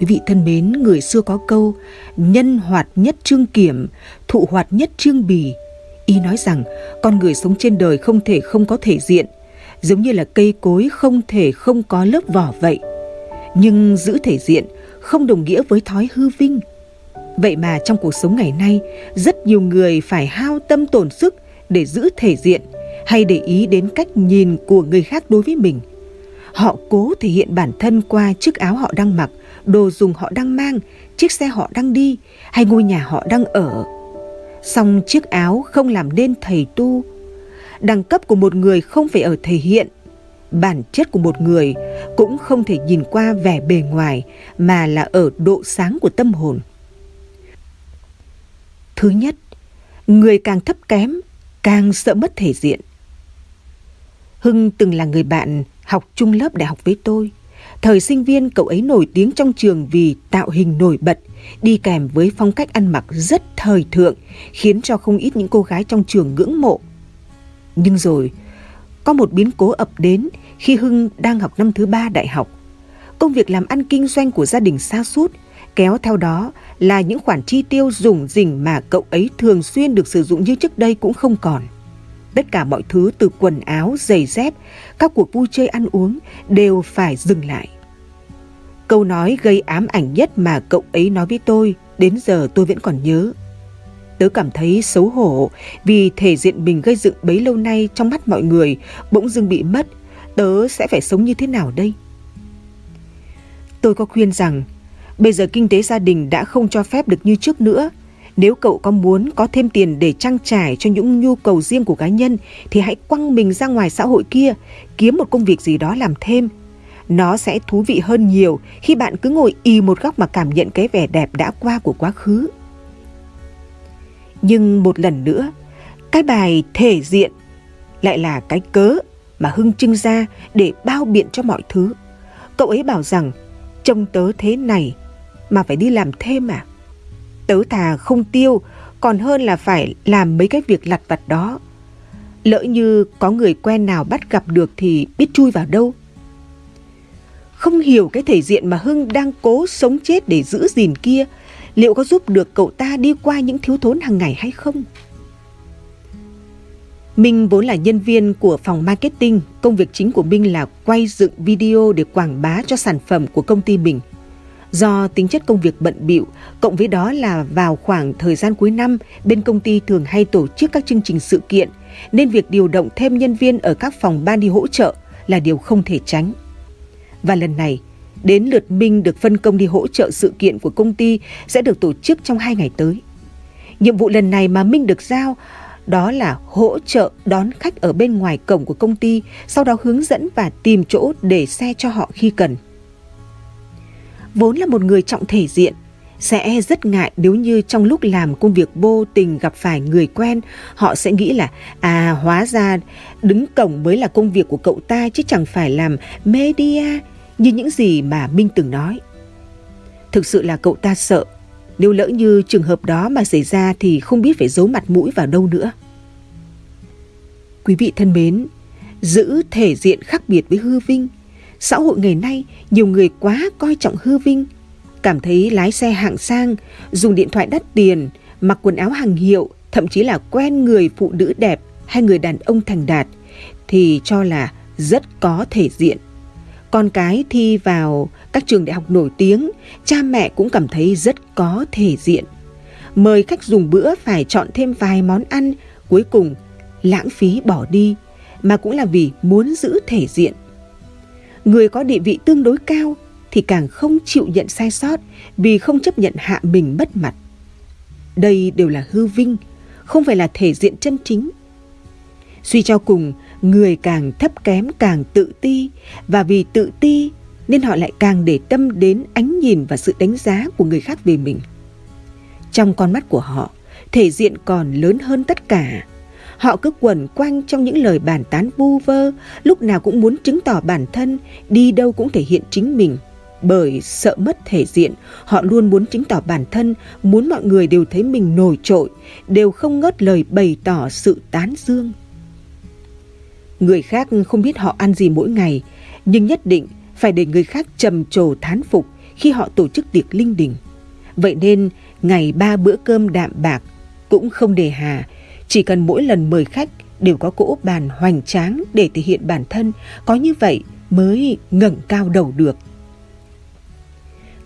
Quý vị thân mến, người xưa có câu nhân hoạt nhất trương kiểm, thụ hoạt nhất trương bì. Ý nói rằng con người sống trên đời không thể không có thể diện, giống như là cây cối không thể không có lớp vỏ vậy. Nhưng giữ thể diện không đồng nghĩa với thói hư vinh. Vậy mà trong cuộc sống ngày nay, rất nhiều người phải hao tâm tổn sức để giữ thể diện hay để ý đến cách nhìn của người khác đối với mình. Họ cố thể hiện bản thân qua chiếc áo họ đang mặc, đồ dùng họ đang mang, chiếc xe họ đang đi hay ngôi nhà họ đang ở. Song chiếc áo không làm nên thầy tu. Đẳng cấp của một người không phải ở thể hiện, bản chất của một người cũng không thể nhìn qua vẻ bề ngoài mà là ở độ sáng của tâm hồn. Thứ nhất, người càng thấp kém càng sợ mất thể diện. Hưng từng là người bạn học chung lớp đại học với tôi. Thời sinh viên cậu ấy nổi tiếng trong trường vì tạo hình nổi bật, đi kèm với phong cách ăn mặc rất thời thượng, khiến cho không ít những cô gái trong trường ngưỡng mộ. Nhưng rồi, có một biến cố ập đến khi Hưng đang học năm thứ ba đại học. Công việc làm ăn kinh doanh của gia đình xa sút kéo theo đó là những khoản chi tiêu dùng dình mà cậu ấy thường xuyên được sử dụng như trước đây cũng không còn. Tất cả mọi thứ từ quần áo, giày dép, các cuộc vui chơi ăn uống đều phải dừng lại. Câu nói gây ám ảnh nhất mà cậu ấy nói với tôi, đến giờ tôi vẫn còn nhớ. Tớ cảm thấy xấu hổ vì thể diện mình gây dựng bấy lâu nay trong mắt mọi người bỗng dưng bị mất. Tớ sẽ phải sống như thế nào đây? Tôi có khuyên rằng bây giờ kinh tế gia đình đã không cho phép được như trước nữa nếu cậu có muốn có thêm tiền để trang trải cho những nhu cầu riêng của cá nhân thì hãy quăng mình ra ngoài xã hội kia, kiếm một công việc gì đó làm thêm. Nó sẽ thú vị hơn nhiều khi bạn cứ ngồi y một góc mà cảm nhận cái vẻ đẹp đã qua của quá khứ. Nhưng một lần nữa, cái bài thể diện lại là cái cớ mà Hưng trưng ra để bao biện cho mọi thứ. Cậu ấy bảo rằng trông tớ thế này mà phải đi làm thêm à? Tớ thà không tiêu còn hơn là phải làm mấy cái việc lặt vặt đó. Lỡ như có người quen nào bắt gặp được thì biết chui vào đâu. Không hiểu cái thể diện mà Hưng đang cố sống chết để giữ gìn kia, liệu có giúp được cậu ta đi qua những thiếu thốn hàng ngày hay không? Minh vốn là nhân viên của phòng marketing, công việc chính của Minh là quay dựng video để quảng bá cho sản phẩm của công ty mình. Do tính chất công việc bận bịu, cộng với đó là vào khoảng thời gian cuối năm, bên công ty thường hay tổ chức các chương trình sự kiện, nên việc điều động thêm nhân viên ở các phòng ban đi hỗ trợ là điều không thể tránh. Và lần này, đến lượt Minh được phân công đi hỗ trợ sự kiện của công ty sẽ được tổ chức trong hai ngày tới. Nhiệm vụ lần này mà Minh được giao đó là hỗ trợ đón khách ở bên ngoài cổng của công ty, sau đó hướng dẫn và tìm chỗ để xe cho họ khi cần vốn là một người trọng thể diện, sẽ rất ngại nếu như trong lúc làm công việc vô tình gặp phải người quen, họ sẽ nghĩ là à hóa ra đứng cổng mới là công việc của cậu ta chứ chẳng phải làm media như những gì mà Minh từng nói. Thực sự là cậu ta sợ, nếu lỡ như trường hợp đó mà xảy ra thì không biết phải giấu mặt mũi vào đâu nữa. Quý vị thân mến, giữ thể diện khác biệt với hư vinh – xã hội ngày nay nhiều người quá coi trọng hư vinh, cảm thấy lái xe hạng sang, dùng điện thoại đắt tiền, mặc quần áo hàng hiệu, thậm chí là quen người phụ nữ đẹp hay người đàn ông thành đạt thì cho là rất có thể diện. Con cái thi vào các trường đại học nổi tiếng, cha mẹ cũng cảm thấy rất có thể diện. Mời khách dùng bữa phải chọn thêm vài món ăn, cuối cùng lãng phí bỏ đi, mà cũng là vì muốn giữ thể diện người có địa vị tương đối cao thì càng không chịu nhận sai sót vì không chấp nhận hạ mình mất mặt. Đây đều là hư vinh, không phải là thể diện chân chính. Suy cho cùng, người càng thấp kém càng tự ti và vì tự ti nên họ lại càng để tâm đến ánh nhìn và sự đánh giá của người khác về mình. Trong con mắt của họ, thể diện còn lớn hơn tất cả Họ cứ quẩn quanh trong những lời bàn tán vu vơ, lúc nào cũng muốn chứng tỏ bản thân, đi đâu cũng thể hiện chính mình. Bởi sợ mất thể diện, họ luôn muốn chứng tỏ bản thân, muốn mọi người đều thấy mình nổi trội, đều không ngớt lời bày tỏ sự tán dương. Người khác không biết họ ăn gì mỗi ngày, nhưng nhất định phải để người khác trầm trồ thán phục khi họ tổ chức tiệc linh đình. Vậy nên ngày ba bữa cơm đạm bạc cũng không đề hà, chỉ cần mỗi lần mời khách đều có cỗ bàn hoành tráng để thể hiện bản thân, có như vậy mới ngẩng cao đầu được.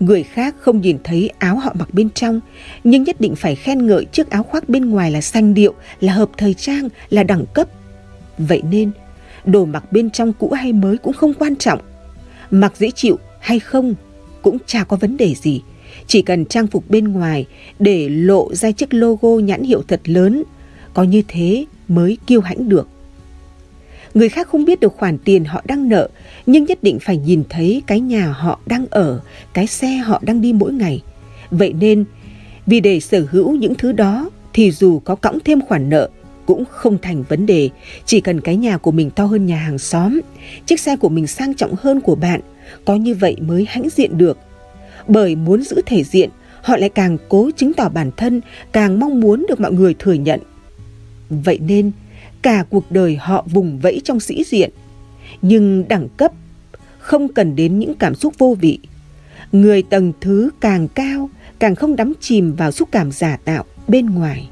Người khác không nhìn thấy áo họ mặc bên trong, nhưng nhất định phải khen ngợi chiếc áo khoác bên ngoài là xanh điệu, là hợp thời trang, là đẳng cấp. Vậy nên, đồ mặc bên trong cũ hay mới cũng không quan trọng. Mặc dễ chịu hay không cũng chả có vấn đề gì. Chỉ cần trang phục bên ngoài để lộ ra chiếc logo nhãn hiệu thật lớn, có như thế mới kiêu hãnh được. Người khác không biết được khoản tiền họ đang nợ, nhưng nhất định phải nhìn thấy cái nhà họ đang ở, cái xe họ đang đi mỗi ngày. Vậy nên, vì để sở hữu những thứ đó thì dù có cõng thêm khoản nợ cũng không thành vấn đề, chỉ cần cái nhà của mình to hơn nhà hàng xóm, chiếc xe của mình sang trọng hơn của bạn, có như vậy mới hãnh diện được. Bởi muốn giữ thể diện, họ lại càng cố chứng tỏ bản thân, càng mong muốn được mọi người thừa nhận. Vậy nên, cả cuộc đời họ vùng vẫy trong sĩ diện. Nhưng đẳng cấp không cần đến những cảm xúc vô vị. Người tầng thứ càng cao, càng không đắm chìm vào xúc cảm giả tạo bên ngoài.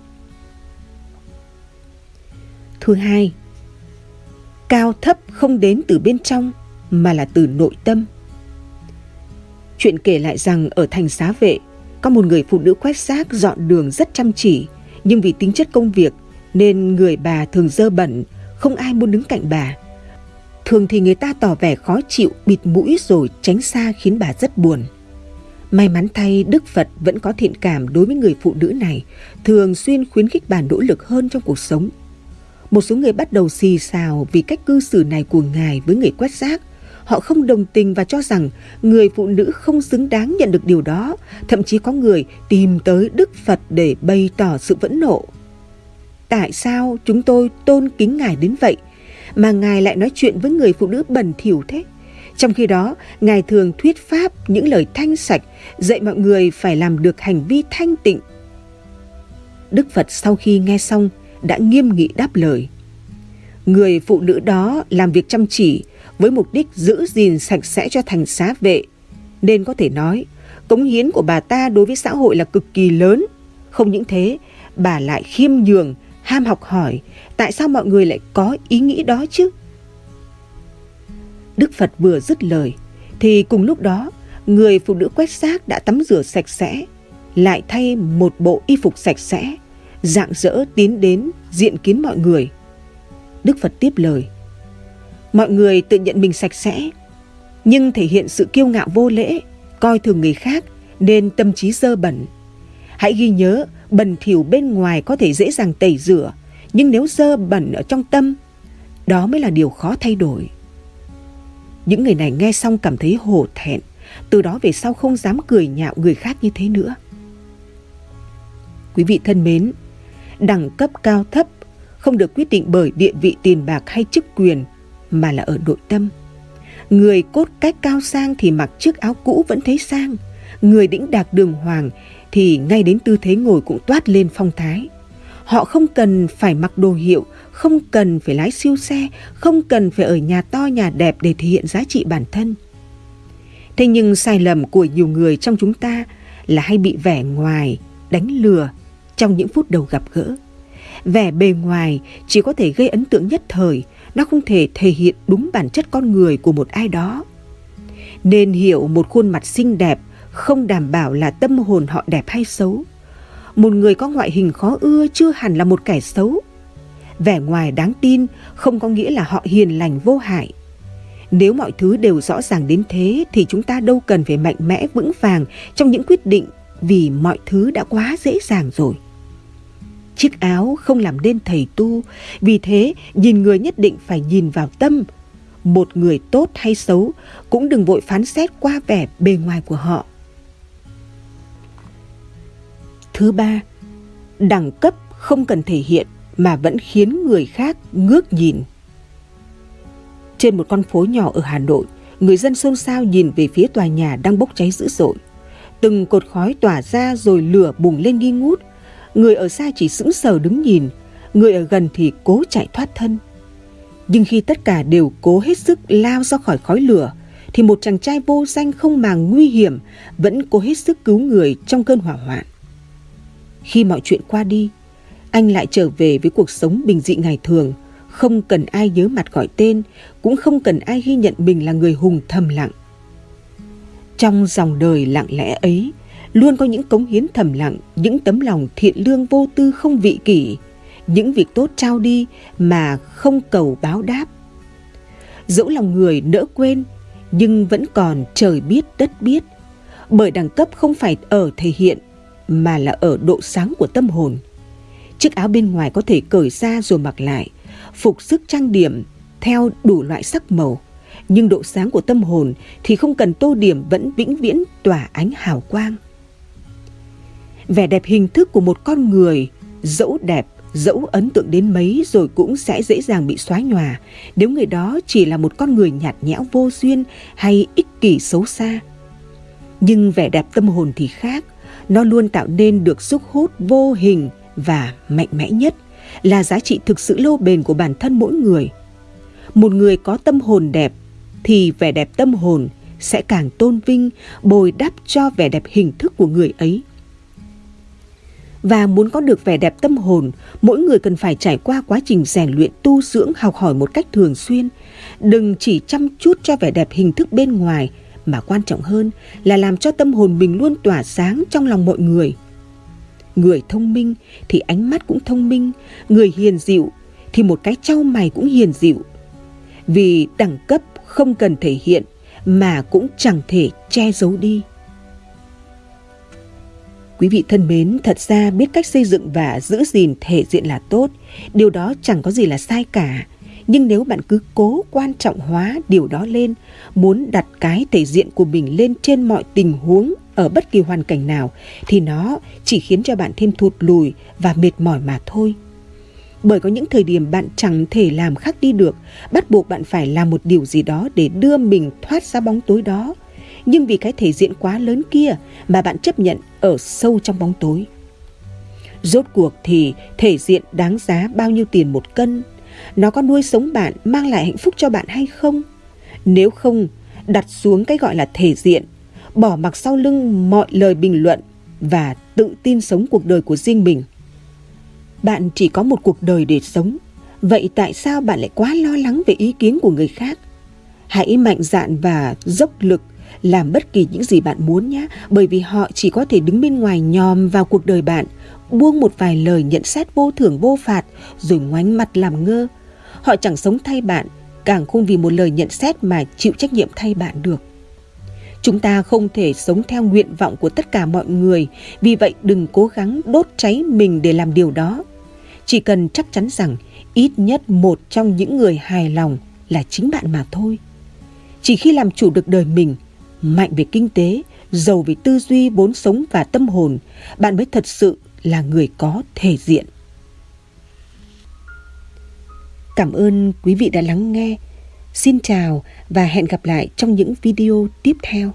Thứ hai, cao thấp không đến từ bên trong mà là từ nội tâm. Chuyện kể lại rằng ở thành xá vệ, có một người phụ nữ quét rác dọn đường rất chăm chỉ, nhưng vì tính chất công việc nên người bà thường dơ bẩn, không ai muốn đứng cạnh bà. Thường thì người ta tỏ vẻ khó chịu, bịt mũi rồi tránh xa khiến bà rất buồn. May mắn thay Đức Phật vẫn có thiện cảm đối với người phụ nữ này, thường xuyên khuyến khích bà nỗ lực hơn trong cuộc sống. Một số người bắt đầu xì xào vì cách cư xử này của ngài với người quét rác. Họ không đồng tình và cho rằng người phụ nữ không xứng đáng nhận được điều đó. Thậm chí có người tìm tới Đức Phật để bày tỏ sự phẫn nộ. Tại sao chúng tôi tôn kính ngài đến vậy mà ngài lại nói chuyện với người phụ nữ bẩn thỉu thế? Trong khi đó, ngài thường thuyết pháp những lời thanh sạch, dạy mọi người phải làm được hành vi thanh tịnh. Đức Phật sau khi nghe xong đã nghiêm nghị đáp lời. Người phụ nữ đó làm việc chăm chỉ với mục đích giữ gìn sạch sẽ cho thành xá vệ, nên có thể nói cống hiến của bà ta đối với xã hội là cực kỳ lớn. Không những thế, bà lại khiêm nhường, ham học hỏi, tại sao mọi người lại có ý nghĩ đó chứ? Đức Phật vừa dứt lời, thì cùng lúc đó, người phụ nữ quét xác đã tắm rửa sạch sẽ, lại thay một bộ y phục sạch sẽ, dạng dỡ tiến đến diện kiến mọi người. Đức Phật tiếp lời. Mọi người tự nhận mình sạch sẽ, nhưng thể hiện sự kiêu ngạo vô lễ, coi thường người khác nên tâm trí dơ bẩn. Hãy ghi nhớ, bẩn thỉu bên ngoài có thể dễ dàng tẩy rửa, nhưng nếu dơ bẩn ở trong tâm, đó mới là điều khó thay đổi. Những người này nghe xong cảm thấy hổ thẹn, từ đó về sau không dám cười nhạo người khác như thế nữa. Quý vị thân mến, đẳng cấp cao thấp không được quyết định bởi địa vị tiền bạc hay chức quyền mà là ở nội tâm. Người cốt cách cao sang thì mặc chiếc áo cũ vẫn thấy sang, người đĩnh đạc đường hoàng thì ngay đến tư thế ngồi cũng toát lên phong thái. Họ không cần phải mặc đồ hiệu, không cần phải lái siêu xe, không cần phải ở nhà to nhà đẹp để thể hiện giá trị bản thân. Thế nhưng sai lầm của nhiều người trong chúng ta là hay bị vẻ ngoài, đánh lừa trong những phút đầu gặp gỡ. Vẻ bề ngoài chỉ có thể gây ấn tượng nhất thời, nó không thể thể hiện đúng bản chất con người của một ai đó. Nên hiểu một khuôn mặt xinh đẹp không đảm bảo là tâm hồn họ đẹp hay xấu. Một người có ngoại hình khó ưa chưa hẳn là một kẻ xấu. Vẻ ngoài đáng tin không có nghĩa là họ hiền lành vô hại. Nếu mọi thứ đều rõ ràng đến thế thì chúng ta đâu cần phải mạnh mẽ vững vàng trong những quyết định vì mọi thứ đã quá dễ dàng rồi. Chiếc áo không làm nên thầy tu, vì thế nhìn người nhất định phải nhìn vào tâm. Một người tốt hay xấu cũng đừng vội phán xét qua vẻ bề ngoài của họ. Thứ ba, đẳng cấp không cần thể hiện mà vẫn khiến người khác ngước nhìn. Trên một con phố nhỏ ở Hà Nội, người dân xôn xao nhìn về phía tòa nhà đang bốc cháy dữ dội. Từng cột khói tỏa ra rồi lửa bùng lên nghi ngút. Người ở xa chỉ sững sờ đứng nhìn, người ở gần thì cố chạy thoát thân. Nhưng khi tất cả đều cố hết sức lao ra khỏi khói lửa, thì một chàng trai vô danh không màng nguy hiểm vẫn cố hết sức cứu người trong cơn hỏa hoạn. Khi mọi chuyện qua đi, anh lại trở về với cuộc sống bình dị ngày thường, không cần ai nhớ mặt gọi tên, cũng không cần ai ghi nhận mình là người hùng thầm lặng. Trong dòng đời lặng lẽ ấy, luôn có những cống hiến thầm lặng, những tấm lòng thiện lương vô tư không vị kỷ, những việc tốt trao đi mà không cầu báo đáp. Dẫu lòng người nỡ quên, nhưng vẫn còn trời biết đất biết, bởi đẳng cấp không phải ở thể hiện mà là ở độ sáng của tâm hồn. Chiếc áo bên ngoài có thể cởi ra rồi mặc lại, phục sức trang điểm theo đủ loại sắc màu, nhưng độ sáng của tâm hồn thì không cần tô điểm vẫn vĩnh viễn tỏa ánh hào quang. Vẻ đẹp hình thức của một con người, dẫu đẹp, dẫu ấn tượng đến mấy rồi cũng sẽ dễ dàng bị xóa nhòa nếu người đó chỉ là một con người nhạt nhẽo vô duyên hay ích kỷ xấu xa. Nhưng vẻ đẹp tâm hồn thì khác, nó luôn tạo nên được sức hút vô hình và mạnh mẽ nhất là giá trị thực sự lâu bền của bản thân mỗi người. Một người có tâm hồn đẹp thì vẻ đẹp tâm hồn sẽ càng tôn vinh, bồi đắp cho vẻ đẹp hình thức của người ấy. Và muốn có được vẻ đẹp tâm hồn, mỗi người cần phải trải qua quá trình rèn luyện tu dưỡng học hỏi một cách thường xuyên. Đừng chỉ chăm chút cho vẻ đẹp hình thức bên ngoài, mà quan trọng hơn là làm cho tâm hồn mình luôn tỏa sáng trong lòng mọi người. Người thông minh thì ánh mắt cũng thông minh, người hiền dịu thì một cái trao mày cũng hiền dịu. Vì đẳng cấp không cần thể hiện mà cũng chẳng thể che giấu đi. Quý vị thân mến, thật ra biết cách xây dựng và giữ gìn thể diện là tốt, điều đó chẳng có gì là sai cả. Nhưng nếu bạn cứ cố quan trọng hóa điều đó lên, muốn đặt cái thể diện của mình lên trên mọi tình huống ở bất kỳ hoàn cảnh nào, thì nó chỉ khiến cho bạn thêm thụt lùi và mệt mỏi mà thôi. Bởi có những thời điểm bạn chẳng thể làm khác đi được, bắt buộc bạn phải làm một điều gì đó để đưa mình thoát ra bóng tối đó. Nhưng vì cái thể diện quá lớn kia mà bạn chấp nhận ở sâu trong bóng tối. Rốt cuộc thì thể diện đáng giá bao nhiêu tiền một cân? Nó có nuôi sống bạn, mang lại hạnh phúc cho bạn hay không? Nếu không, đặt xuống cái gọi là thể diện, bỏ mặc sau lưng mọi lời bình luận và tự tin sống cuộc đời của riêng mình. Bạn chỉ có một cuộc đời để sống, vậy tại sao bạn lại quá lo lắng về ý kiến của người khác? Hãy mạnh dạn và dốc lực làm bất kỳ những gì bạn muốn nhé, bởi vì họ chỉ có thể đứng bên ngoài nhòm vào cuộc đời bạn, buông một vài lời nhận xét vô thưởng vô phạt rồi ngoánh mặt làm ngơ. Họ chẳng sống thay bạn, càng không vì một lời nhận xét mà chịu trách nhiệm thay bạn được. Chúng ta không thể sống theo nguyện vọng của tất cả mọi người, vì vậy đừng cố gắng đốt cháy mình để làm điều đó. Chỉ cần chắc chắn rằng ít nhất một trong những người hài lòng là chính bạn mà thôi. Chỉ khi làm chủ được đời mình, mạnh về kinh tế, giàu về tư duy, vốn sống và tâm hồn, bạn mới thật sự là người có thể diện. Cảm ơn quý vị đã lắng nghe. Xin chào và hẹn gặp lại trong những video tiếp theo.